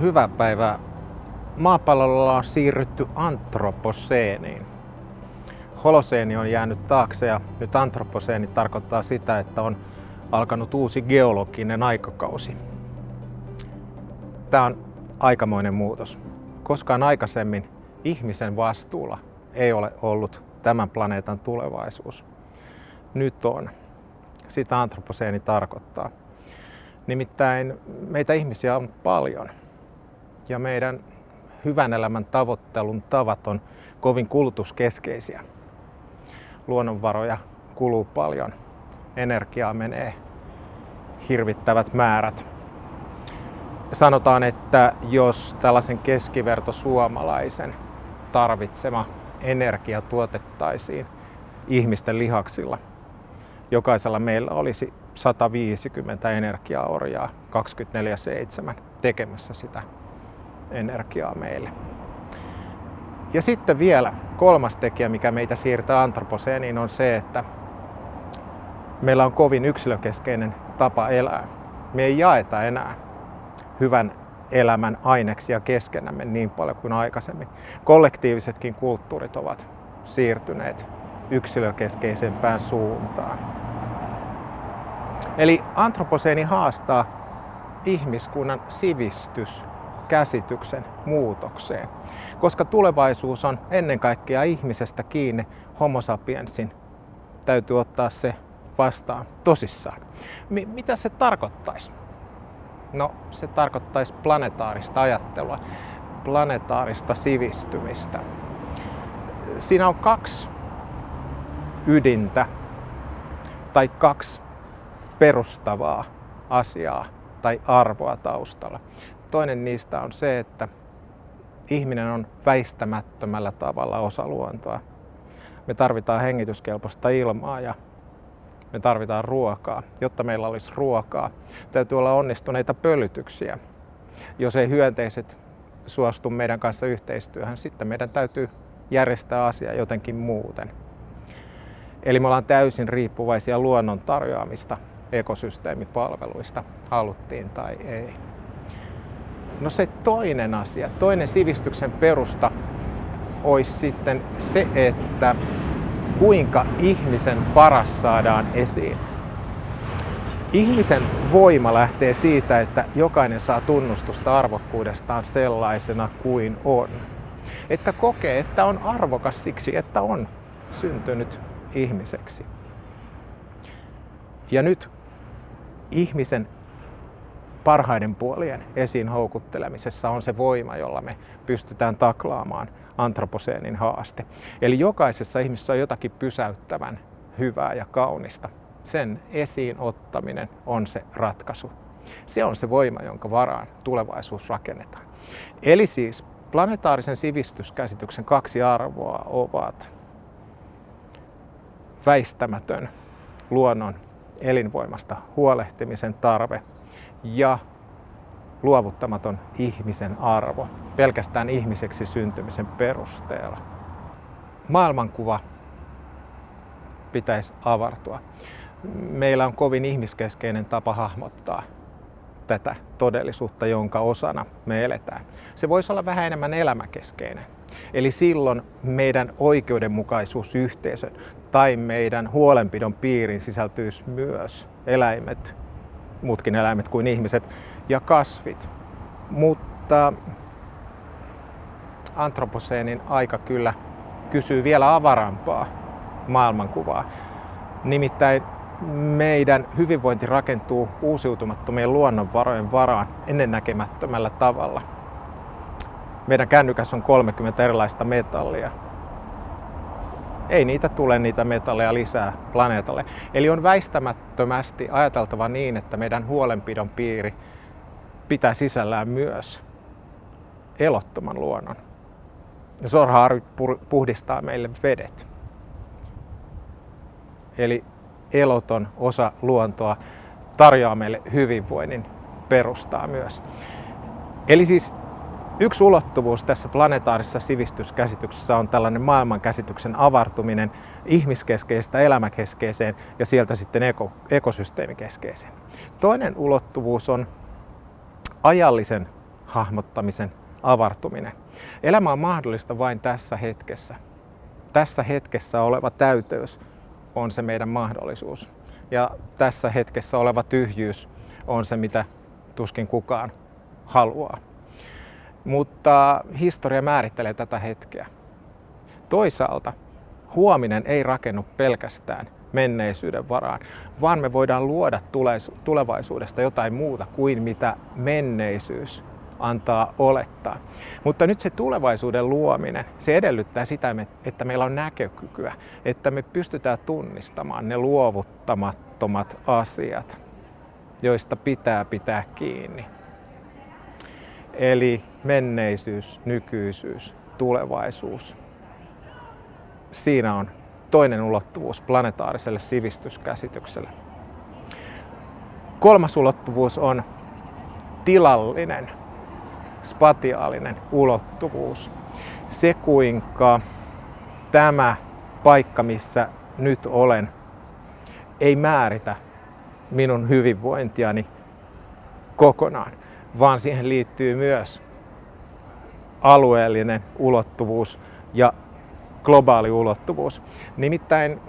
Hyvää päivää. Maapallolla on siirrytty antroposeeniin. Holoseeni on jäänyt taakse ja nyt antroposeeni tarkoittaa sitä, että on alkanut uusi geologinen aikakausi. Tämä on aikamoinen muutos. Koskaan aikaisemmin ihmisen vastuulla ei ole ollut tämän planeetan tulevaisuus. Nyt on. Sitä antroposeeni tarkoittaa. Nimittäin meitä ihmisiä on paljon ja meidän hyvän elämän tavoittelun tavat on kovin kulutuskeskeisiä. Luonnonvaroja kuluu paljon, energiaa menee hirvittävät määrät. Sanotaan, että jos tällaisen keskiverto suomalaisen tarvitsema energia tuotettaisiin ihmisten lihaksilla, jokaisella meillä olisi 150 energiaorjaa 24-7 tekemässä sitä energiaa meille. Ja sitten vielä kolmas tekijä, mikä meitä siirtää antroposeeniin, on se, että meillä on kovin yksilökeskeinen tapa elää. Me ei jaeta enää hyvän elämän aineksia keskenämme niin paljon kuin aikaisemmin. Kollektiivisetkin kulttuurit ovat siirtyneet yksilökeskeisempään suuntaan. Eli antroposeeni haastaa ihmiskunnan sivistys käsityksen muutokseen. Koska tulevaisuus on ennen kaikkea ihmisestä kiinni, homo sapiensin täytyy ottaa se vastaan tosissaan. M- mitä se tarkoittaisi? No, se tarkoittaisi planetaarista ajattelua, planetaarista sivistymistä. Siinä on kaksi ydintä tai kaksi perustavaa asiaa tai arvoa taustalla. Toinen niistä on se, että ihminen on väistämättömällä tavalla osa luontoa. Me tarvitaan hengityskelpoista ilmaa ja me tarvitaan ruokaa. Jotta meillä olisi ruokaa, täytyy olla onnistuneita pölytyksiä. Jos ei hyönteiset suostu meidän kanssa yhteistyöhön, sitten meidän täytyy järjestää asia jotenkin muuten. Eli me ollaan täysin riippuvaisia luonnon tarjoamista ekosysteemipalveluista, haluttiin tai ei. No se toinen asia, toinen sivistyksen perusta olisi sitten se, että kuinka ihmisen paras saadaan esiin. Ihmisen voima lähtee siitä, että jokainen saa tunnustusta arvokkuudestaan sellaisena kuin on. Että kokee, että on arvokas siksi, että on syntynyt ihmiseksi. Ja nyt ihmisen parhaiden puolien esiin houkuttelemisessa on se voima, jolla me pystytään taklaamaan antroposeenin haaste. Eli jokaisessa ihmisessä on jotakin pysäyttävän hyvää ja kaunista. Sen esiin ottaminen on se ratkaisu. Se on se voima, jonka varaan tulevaisuus rakennetaan. Eli siis planetaarisen sivistyskäsityksen kaksi arvoa ovat väistämätön luonnon elinvoimasta huolehtimisen tarve ja luovuttamaton ihmisen arvo pelkästään ihmiseksi syntymisen perusteella. Maailmankuva pitäisi avartua. Meillä on kovin ihmiskeskeinen tapa hahmottaa tätä todellisuutta, jonka osana me eletään. Se voisi olla vähän enemmän elämäkeskeinen. Eli silloin meidän oikeudenmukaisuusyhteisön tai meidän huolenpidon piiriin sisältyisi myös eläimet, muutkin eläimet kuin ihmiset ja kasvit. Mutta antroposeenin aika kyllä kysyy vielä avarampaa maailmankuvaa. Nimittäin meidän hyvinvointi rakentuu uusiutumattomien luonnonvarojen varaan ennennäkemättömällä tavalla. Meidän kännykässä on 30 erilaista metallia ei niitä tule niitä metalleja lisää planeetalle. Eli on väistämättömästi ajateltava niin, että meidän huolenpidon piiri pitää sisällään myös elottoman luonnon. Sorhaari puhdistaa meille vedet. Eli eloton osa luontoa tarjoaa meille hyvinvoinnin perustaa myös. Eli siis Yksi ulottuvuus tässä planetaarisessa sivistyskäsityksessä on tällainen maailmankäsityksen avartuminen ihmiskeskeisestä elämäkeskeiseen ja sieltä sitten eko, ekosysteemikeskeiseen. Toinen ulottuvuus on ajallisen hahmottamisen avartuminen. Elämä on mahdollista vain tässä hetkessä. Tässä hetkessä oleva täyteys on se meidän mahdollisuus. Ja tässä hetkessä oleva tyhjyys on se, mitä tuskin kukaan haluaa. Mutta historia määrittelee tätä hetkeä. Toisaalta huominen ei rakennu pelkästään menneisyyden varaan, vaan me voidaan luoda tulevaisuudesta jotain muuta kuin mitä menneisyys antaa olettaa. Mutta nyt se tulevaisuuden luominen, se edellyttää sitä, että meillä on näkökykyä, että me pystytään tunnistamaan ne luovuttamattomat asiat, joista pitää pitää kiinni. Eli menneisyys, nykyisyys, tulevaisuus. Siinä on toinen ulottuvuus planetaariselle sivistyskäsitykselle. Kolmas ulottuvuus on tilallinen, spatiaalinen ulottuvuus. Se kuinka tämä paikka, missä nyt olen, ei määritä minun hyvinvointiani kokonaan, vaan siihen liittyy myös alueellinen ulottuvuus ja globaali ulottuvuus. Nimittäin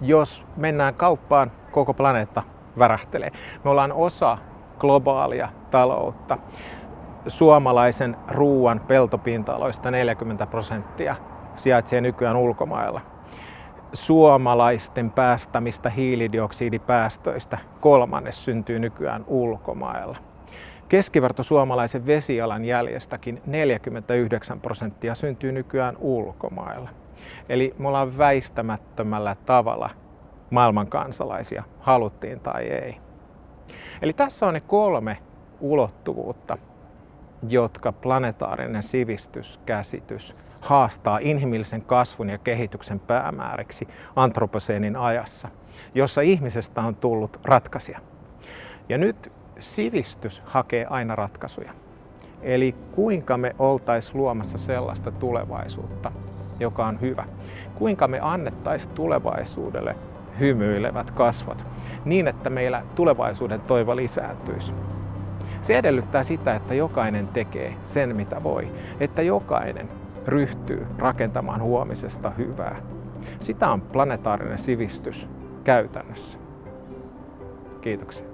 jos mennään kauppaan, koko planeetta värähtelee. Me ollaan osa globaalia taloutta. Suomalaisen ruuan peltopinta-aloista 40 prosenttia sijaitsee nykyään ulkomailla. Suomalaisten päästämistä hiilidioksidipäästöistä kolmannes syntyy nykyään ulkomailla. Keskiverto suomalaisen vesijalanjäljestäkin 49 prosenttia syntyy nykyään ulkomailla. Eli me ollaan väistämättömällä tavalla maailman kansalaisia, haluttiin tai ei. Eli tässä on ne kolme ulottuvuutta, jotka planetaarinen sivistyskäsitys haastaa inhimillisen kasvun ja kehityksen päämääriksi antroposeenin ajassa, jossa ihmisestä on tullut ratkaisija. Ja nyt sivistys hakee aina ratkaisuja. Eli kuinka me oltaisiin luomassa sellaista tulevaisuutta, joka on hyvä. Kuinka me annettaisiin tulevaisuudelle hymyilevät kasvot niin, että meillä tulevaisuuden toivo lisääntyisi. Se edellyttää sitä, että jokainen tekee sen, mitä voi. Että jokainen ryhtyy rakentamaan huomisesta hyvää. Sitä on planetaarinen sivistys käytännössä. Kiitoksia.